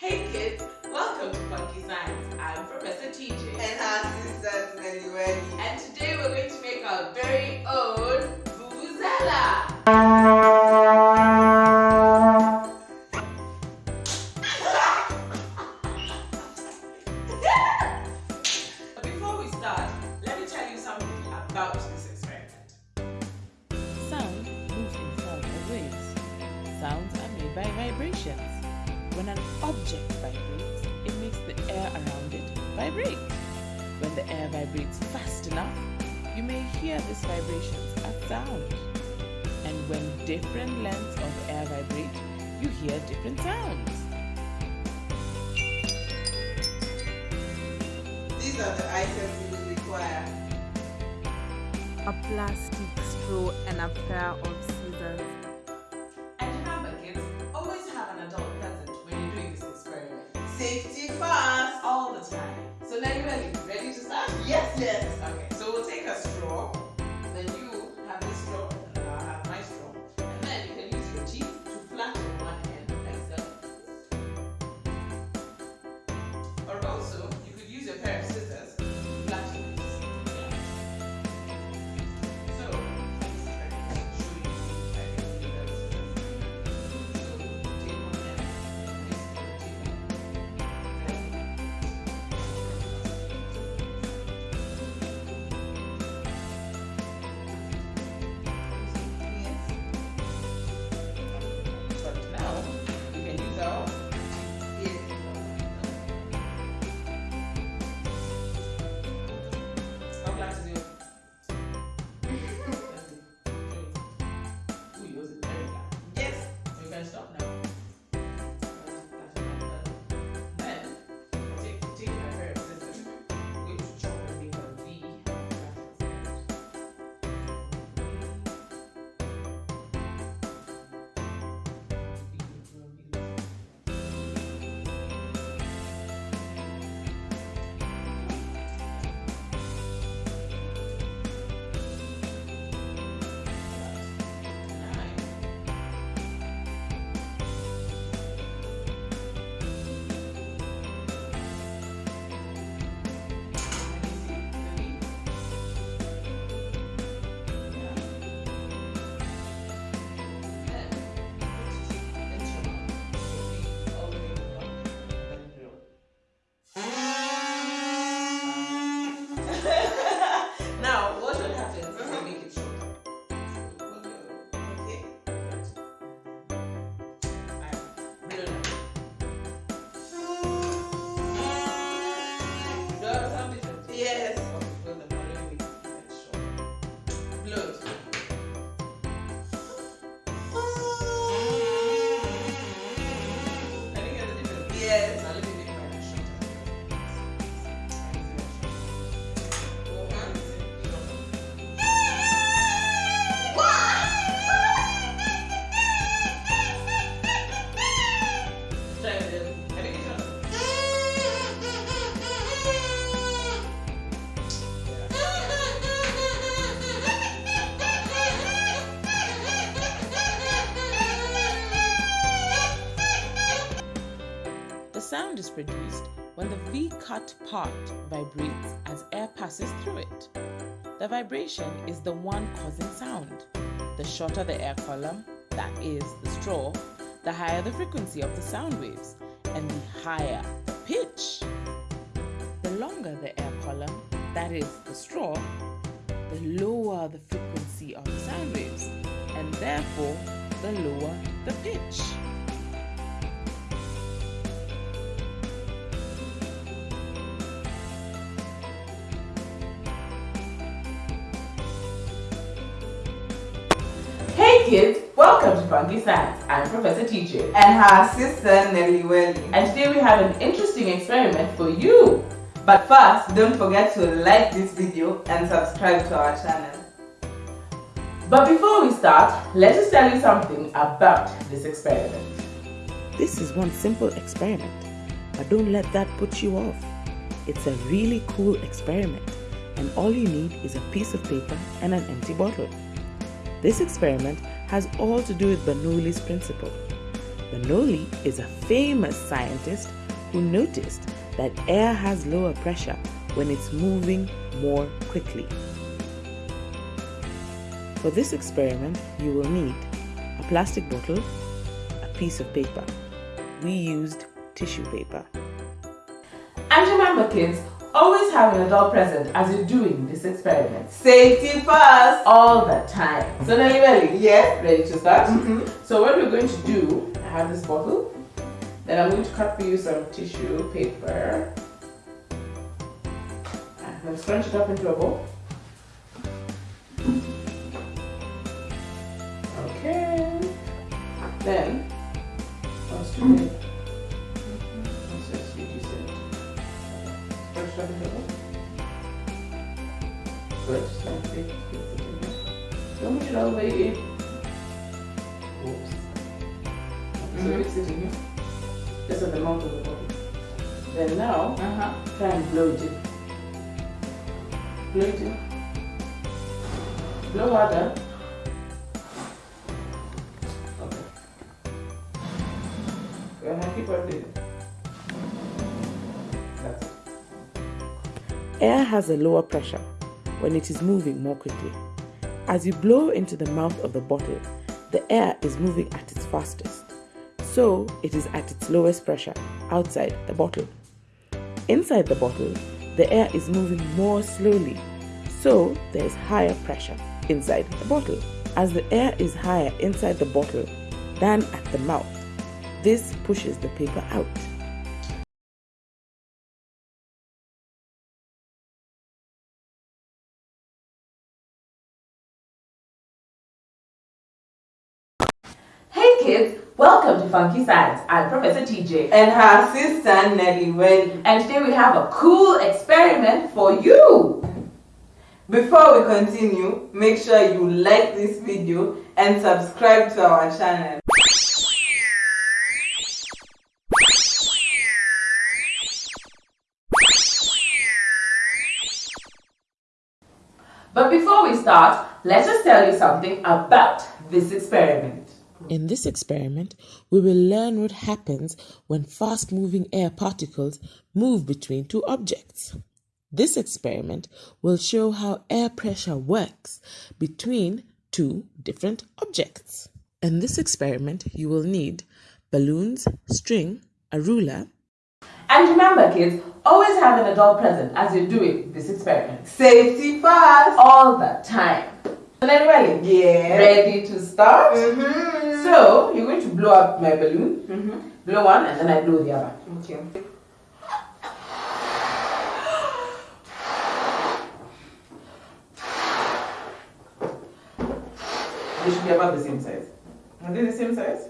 Hey kids, welcome to Funky Science. I'm Professor TJ. And I'm Sister Nelly Welly. And today we're going to make our very own Vuvuzela. Before we start, let me tell you something about this experiment. Sound moves in several ways. Sounds are made by vibrations vibrates, it makes the air around it vibrate. When the air vibrates fast enough, you may hear this vibration as sound. And when different lengths of air vibrate, you hear different sounds. These are the items you will require. a plastic straw and a pair of First. All the time. So Nelly Welly, ready Ready to start? Yes, yes. Okay, sound is produced when the V-cut part vibrates as air passes through it. The vibration is the one causing sound. The shorter the air column, that is, the straw, the higher the frequency of the sound waves, and the higher the pitch. The longer the air column, that is, the straw, the lower the frequency of the sound waves, and therefore the lower the pitch. Kids, welcome to Funky Science. I'm Professor TJ. And her sister Nelly Welly. And today we have an interesting experiment for you. But first, don't forget to like this video and subscribe to our channel. But before we start, let us tell you something about this experiment. This is one simple experiment, but don't let that put you off. It's a really cool experiment, and all you need is a piece of paper and an empty bottle. This experiment has all to do with Bernoulli's principle. Bernoulli is a famous scientist who noticed that air has lower pressure when it's moving more quickly. For this experiment, you will need a plastic bottle, a piece of paper. We used tissue paper. Kids, always have an adult present as you're doing this experiment. Safety first. All the time. So Nelly Belly, Yes. ready to start? Mhm. So what we're going to do, I have this bottle. Then I'm going to cut for you some tissue paper. I'm going to scrunch it up into a bowl. Okay. Then, Push it all the way in. Oops. So mix it here. Just at the mouth of the bottle. Then now, Uh-huh. try and blow it in. Blow it in. Blow harder. Okay. Go ahead, keep Air has a lower pressure when it is moving more quickly. As you blow into the mouth of the bottle, the air is moving at its fastest. So it is at its lowest pressure outside the bottle. Inside the bottle, the air is moving more slowly. So there is higher pressure inside the bottle. As the air is higher inside the bottle than at the mouth, this pushes the paper out. Funky Science. I'm Professor TJ. And her sister Nelly Well. And today we have a cool experiment for you. Before we continue, make sure you like this video and subscribe to our channel. But before we start, let us tell you something about this experiment. In this experiment, we will learn what happens when fast moving air particles move between two objects. This experiment will show how air pressure works between two different objects. In this experiment, you will need balloons, string, a ruler, And remember, kids, always have an adult present as you're doing this experiment. Safety first. All the time. And then, ready? Yeah. Ready to start? Mm-hmm. So, you're going to blow up my balloon. Mm -hmm. Blow one, and then I blow the other. Okay. They should be about the same size. Are they the same size?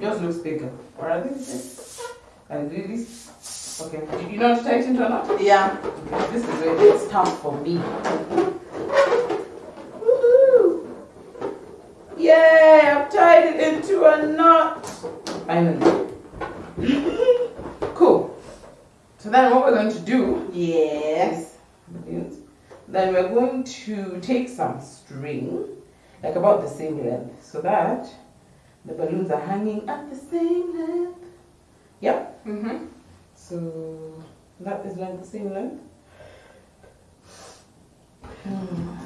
Yours looks bigger. Or are they the same? Can I do this? Okay. You- You know how to tie it into a knot? Yeah. Okay, This is where it's tough for me. Woohoo! Yay! Tied it into a knot. Finally. cool. So then what we're going to do Yes. is then we're going to take some string, like about the same length, so that the balloons are hanging at the same length. Yep. Mm-hmm. So that is like the same length. Hmm.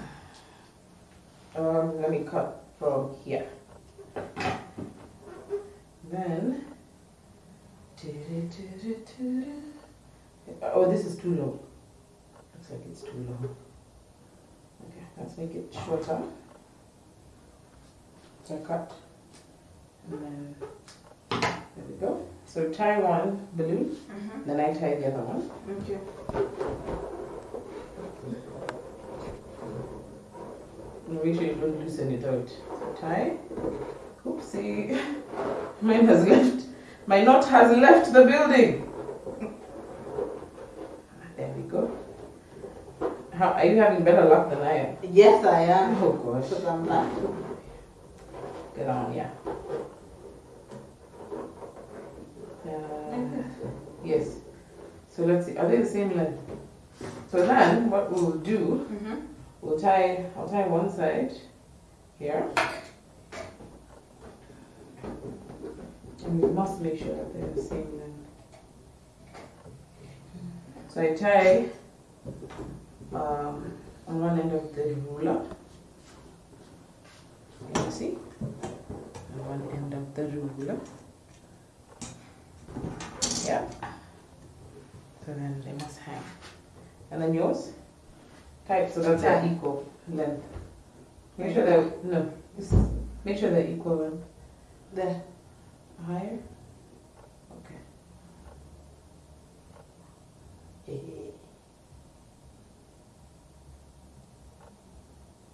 Um, let me cut from here. Then. Oh, this is too long. Looks like it's too long. Okay, let's make it shorter. So I cut. And then there we go. So tie one balloon, mm-hmm. then I tie the other one. Okay. And make sure you don't loosen it out. So tie. Oopsie. Mine has left. My knot has left the building. There we go. How are you having better luck than I am? Yes, I am. Oh gosh. Because I'm not. Get on, yeah. Uh, yes. So let's see. Are they the same length? So then, what we'll do, Mm-hmm. we'll tie. I'll tie one side here, and we must make sure that they're the same length. So I tie um, on one end of the ruler. You see? On one end of the ruler. Yeah. So then they must hang. And then yours? Type so that they're equal length. Make sure they're no. Make sure they're equal length. There. Higher? Okay.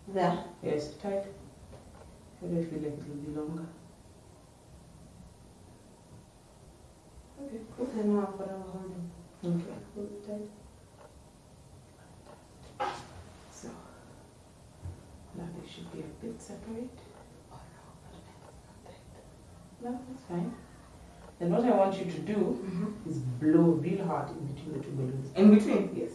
There. Yes, tight. I don't feel like it will be longer. Okay, cool. Then now for our holding. Okay. Hold it tight. So, now they should be a bit separate. No, that's fine. Then what I want you to do mm-hmm. is blow real hard in between the two balloons. In between? Yes.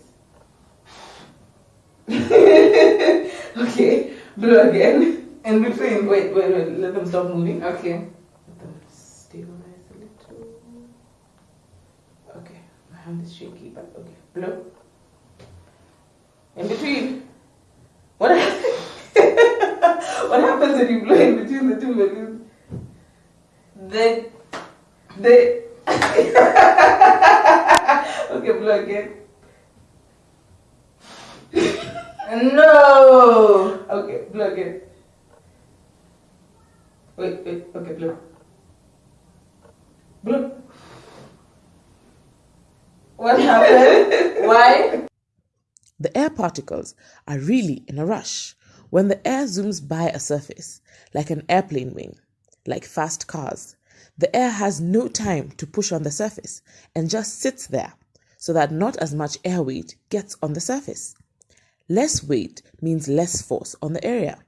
okay, blow again. In between? Wait, wait, wait, let them stop moving. Okay. Let them stabilize a little. Okay, my hand is shaky, but okay. Blow. In between. What, what happens when you blow in between the two balloons? They. They. okay, blow again. No! Okay, blow again. Wait, wait, okay, blow. Blow. What happened? Why? The air particles are really in a rush. When the air zooms by a surface, like an airplane wing, like fast cars, the air has no time to push on the surface and just sits there so that not as much air weight gets on the surface. Less weight means less force on the area.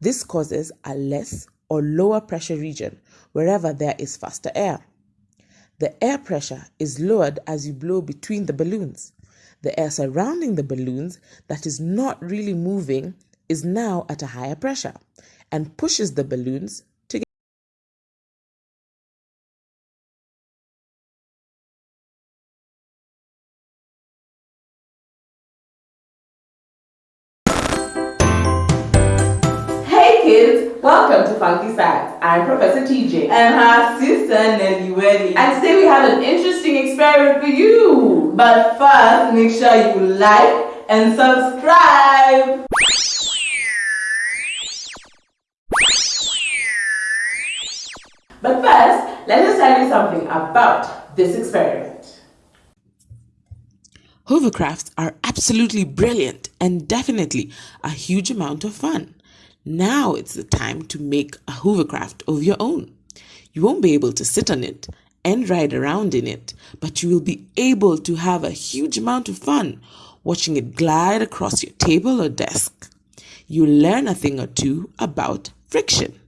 This causes a less or lower pressure region wherever there is faster air. The air pressure is lowered as you blow between the balloons. The air surrounding the balloons that is not really moving is now at a higher pressure and pushes the balloons welcome to Funky Science. I'm Professor TJ. And her sister Nelly Welly. And today we have an interesting experiment for you. But first, make sure you like and subscribe. But first, let us tell you something about this experiment. Hovercrafts are absolutely brilliant and definitely a huge amount of fun. Now it's the time to make a hovercraft of your own. You won't be able to sit on it and ride around in it, but you will be able to have a huge amount of fun watching it glide across your table or desk. You'll learn a thing or two about friction.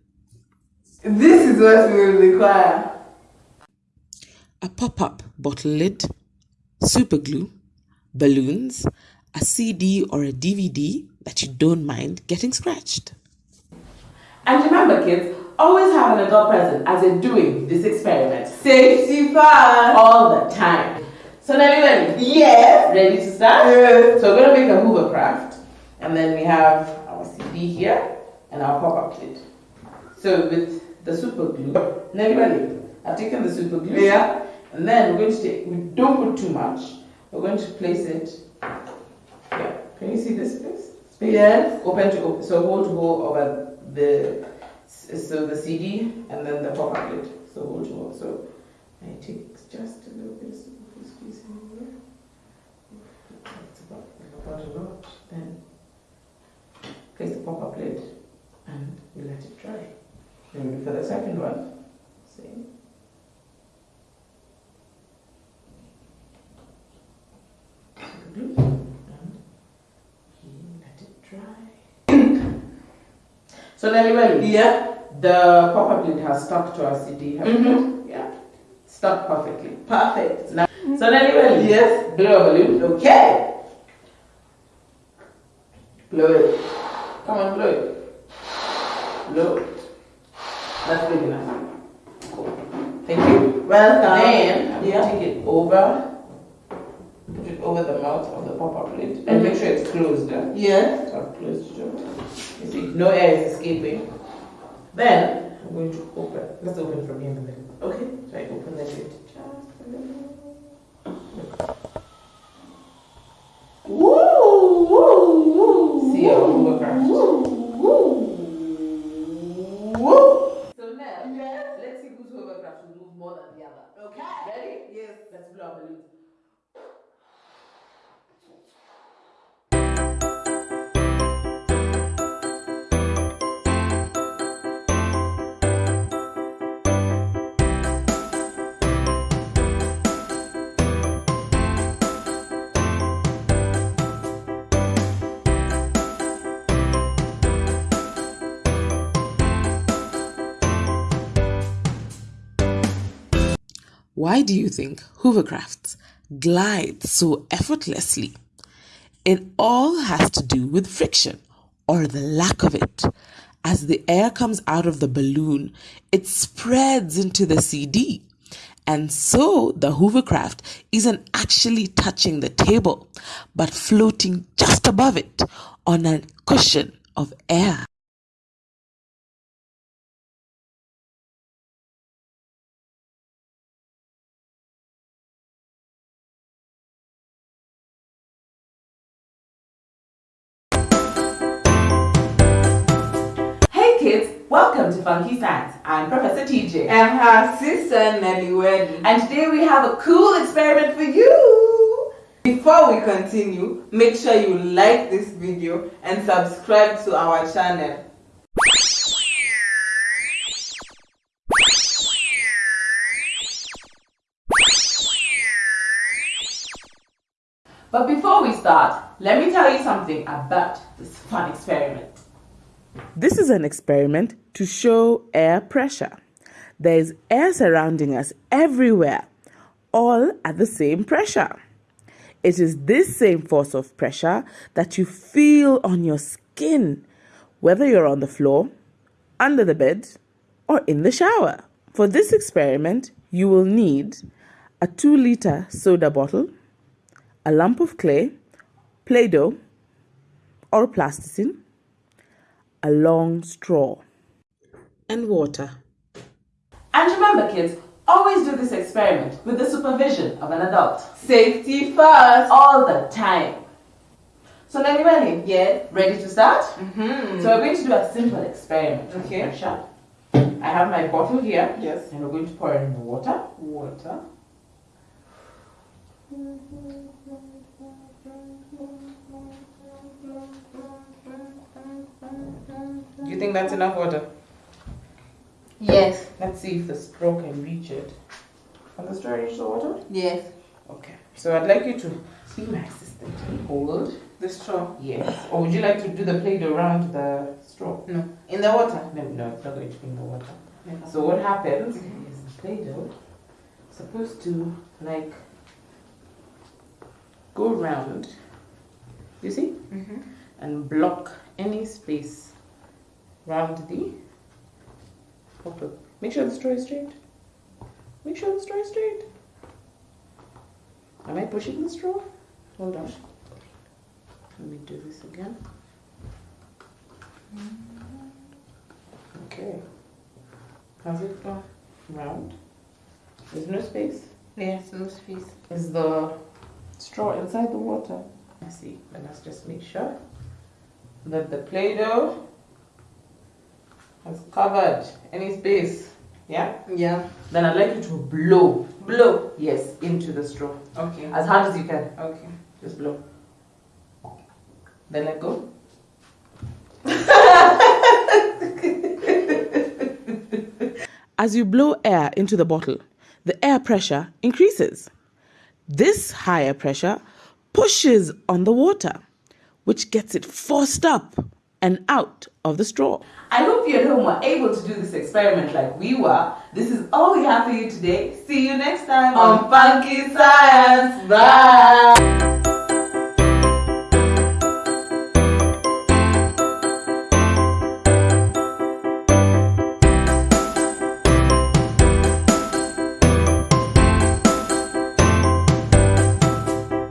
This is what we will require. a pop up bottle lid, super glue, balloons, a CD or a DVD that you don't mind getting scratched. And remember, kids, always have an adult present as you're doing this experiment Safety first. all the time. So, Nelly, Welly, Yes. ready to start? Yes. So, we're going to make a hovercraft, and then we have our CD here and our pop up lid. So, with the super glue, Nelly, Welly, I've taken the super glue. Yeah. And then we're going to take, we don't put too much. We're going to place it here. Can you see this place? Space? Yes. Open to open. So hold to hold over the, so the CD and then the pop lid. So hold to hold. So I take just a little bit of squeeze in here. That's about, about a lot. Then place the pop lid and we let it dry. Then we do for the second one. Same. glue and you let it dry. So Nelly Welly, Yeah. the pop-up lid has stuck to our CD. you? Mhm. Yeah, stuck perfectly. Perfect. Now, so Nelly Welly, Yes. blow a balloon. Okay. Blow it. Come on, blow it. Blow it. That's big enough. Cool. Thank you. Welcome. Then I'm yeah. take it over. Put it over the mouth of the pop-up lid and make sure it's closed. eh? Yes. So I've closed it. You see, no air is escaping. Then I'm going to open. Let's open from here in the middle. Okay. So I open the lid just a little. Why do you think hovercrafts glide so effortlessly? It all has to do with friction or the lack of it. As the air comes out of the balloon, it spreads into the CD. And so the hovercraft isn't actually touching the table, but floating just above it on a cushion of air. Welcome to Funky Science. I'm Professor TJ. And her sister Nelly Welly. And today we have a cool experiment for you. Before we continue, make sure you like this video and subscribe to our channel. But before we start, let me tell you something about this fun experiment. This is an experiment to show air pressure. There is air surrounding us everywhere, all at the same pressure. It is this same force of pressure that you feel on your skin, whether you're on the floor, under the bed, or in the shower. For this experiment, you will need a 2 liter soda bottle, a lump of clay, Play Doh, or plasticine, a long straw, and water. And remember, kids, always do this experiment with the supervision of an adult. Safety first. All the time. So, Nelly Welly, Yeah. ready to start? Mm-hmm. So, we're going to do a simple experiment. Okay. pressure. I have my bottle here. Yes. And we're going to pour in the water. Water. Do you think that's enough water? Yes. Let's see if the straw can reach it. Can the straw reach the water? Yes. Okay. So I'd like you to be my assistant hold. The straw. Yes. Or would you like to do the plate around the straw? No. In the water. No, no, it's not going to be in the water. So what happens is the Play-Doh supposed to like go round, you see, Mm-hmm. and block any space round the bottle. Make sure the straw is straight. Make sure the straw is straight. Am I pushing the straw? Hold on. Let me do this again. Okay. Has it gone round? There's no space. Yes, no space. Is the straw inside the water? I see. But let's just make sure that the Play-Doh has covered any space. Yeah? Yeah. Then I'd like you to blow. Blow. Yes, into the straw. Okay. As hard as you can. Okay. Just blow. Then let go. As you blow air into the bottle, the air pressure increases. This higher pressure pushes on the water, which gets it forced up and out of the straw. I hope you at home were able to do this experiment like we were. This is all we have for you today. See you next time On Funky Science. Bye.